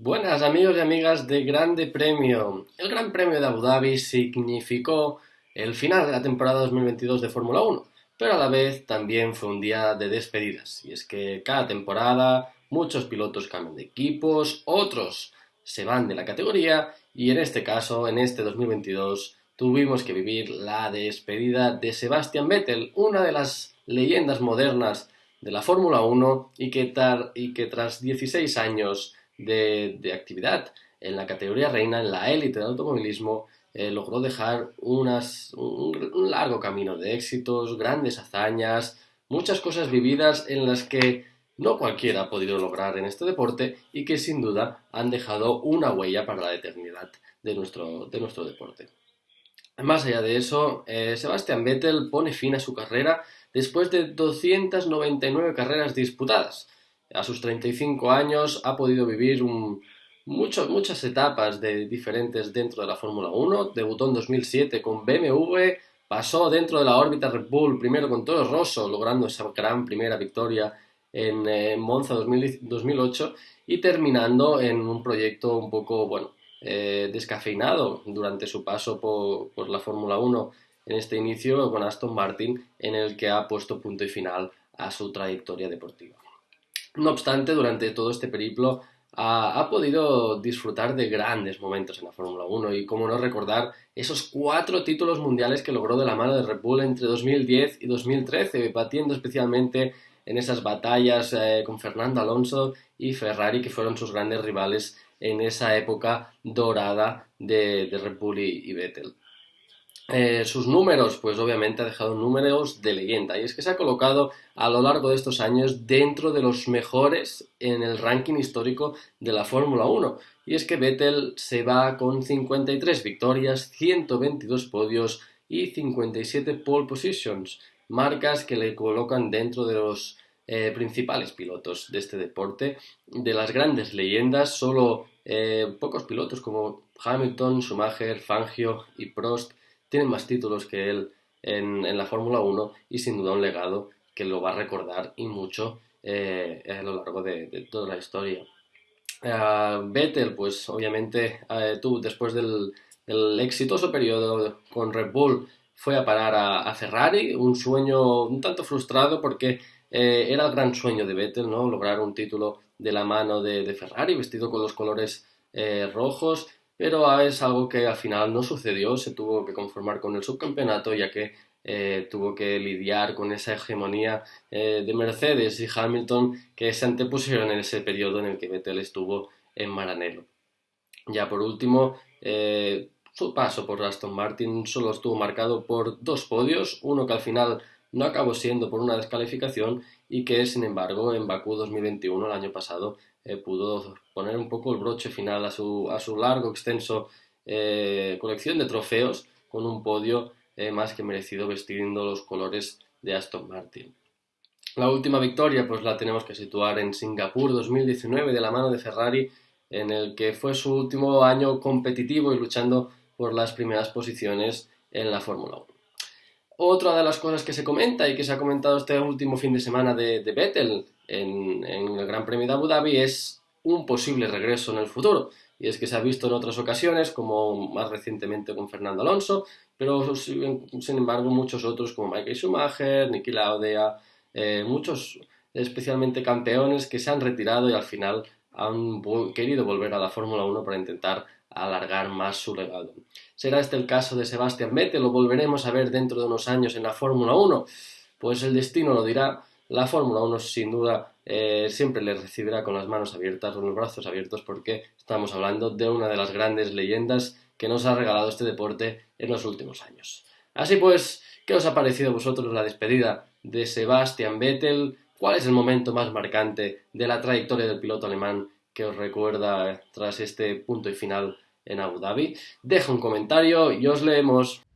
Buenas amigos y amigas de Grande Premio. El Gran Premio de Abu Dhabi significó el final de la temporada 2022 de Fórmula 1, pero a la vez también fue un día de despedidas. Y es que cada temporada muchos pilotos cambian de equipos, otros se van de la categoría y en este caso, en este 2022, tuvimos que vivir la despedida de Sebastian Vettel, una de las leyendas modernas de la Fórmula 1 y que, tras 16 años de, actividad en la categoría reina, en la élite del automovilismo, eh, logró dejar unas, un, largo camino de éxitos, grandes hazañas, muchas cosas vividas en las que no cualquiera ha podido lograr en este deporte y que sin duda han dejado una huella para la eternidad de nuestro, de nuestro deporte. Más allá de eso, eh, Sebastian Vettel pone fin a su carrera después de 299 carreras disputadas, a sus 35 años ha podido vivir muchas etapas de, diferentes dentro de la Fórmula 1. Debutó en 2007 con BMW, pasó dentro de la órbita Red Bull, primero con Toro Rosso, logrando esa gran primera victoria en, Monza 2008 y terminando en un proyecto un poco, bueno, eh, descafeinado durante su paso por, por la Fórmula 1 en este inicio con Aston Martin, en el que ha puesto punto y final a su trayectoria deportiva. No obstante, durante todo este periplo ha, podido disfrutar de grandes momentos en la Fórmula 1 y cómo no recordar esos cuatro títulos mundiales que logró de la mano de Red Bull entre 2010 y 2013, batiendo especialmente en esas batallas eh, con Fernando Alonso y Ferrari, que fueron sus grandes rivales en esa época dorada de, Red Bull y Vettel. Eh, sus números, pues obviamente ha dejado números de leyenda. Y es que se ha colocado a lo largo de estos años dentro de los mejores en el ranking histórico de la Fórmula 1 y es que Vettel se va con 53 victorias, 122 podios y 57 pole positions, marcas que le colocan dentro de los eh, principales pilotos de este deporte, de las grandes leyendas, solo eh, pocos pilotos como Hamilton, Schumacher, Fangio y Prost tienen más títulos que él en, la Fórmula 1 y sin duda un legado que lo va a recordar y mucho eh, a lo largo de, toda la historia. Uh, Vettel, pues obviamente tú después del, exitoso periodo con Red Bull fue a parar a, Ferrari, un sueño un tanto frustrado porque eh, era el gran sueño de Vettel, ¿no? Lograr un título de la mano de, Ferrari, vestido con los colores eh, rojos pero es algo que al final no sucedió, se tuvo que conformar con el subcampeonato ya que eh, tuvo que lidiar con esa hegemonía eh, de Mercedes y Hamilton que se antepusieron en ese periodo en el que Vettel estuvo en Maranello. Ya por último, eh, su paso por Aston Martin solo estuvo marcado por dos podios, uno que al final no acabó siendo por una descalificación y que sin embargo en Bakú 2021 el año pasado eh, pudo poner un poco el broche final a su, a su largo, extenso eh, colección de trofeos con un podio eh, más que merecido vestiendo los colores de Aston Martin. La última victoria pues la tenemos que situar en Singapur 2019 de la mano de Ferrari en el que fue su último año competitivo y luchando por las primeras posiciones en la Fórmula 1. Otra de las cosas que se comenta y que se ha comentado este último fin de semana de, de Vettel en, el Gran Premio de Abu Dhabi es un posible regreso en el futuro. Y es que se ha visto en otras ocasiones, como más recientemente con Fernando Alonso, pero sin embargo muchos otros como Michael Schumacher, Niki Lauda, eh, muchos especialmente campeones que se han retirado y al final han querido volver a la Fórmula 1 para intentar alargar más su legado. ¿Será este el caso de Sebastian Vettel? ¿Lo volveremos a ver dentro de unos años en la Fórmula 1? Pues el destino lo dirá. La Fórmula 1 sin duda eh, siempre le recibirá con las manos abiertas, con los brazos abiertos, porque estamos hablando de una de las grandes leyendas que nos ha regalado este deporte en los últimos años. Así pues, ¿qué os ha parecido a vosotros la despedida de Sebastian Vettel? ¿Cuál es el momento más marcante de la trayectoria del piloto alemán que os recuerda tras este punto y final en Abu Dhabi. Deja un comentario y os leemos.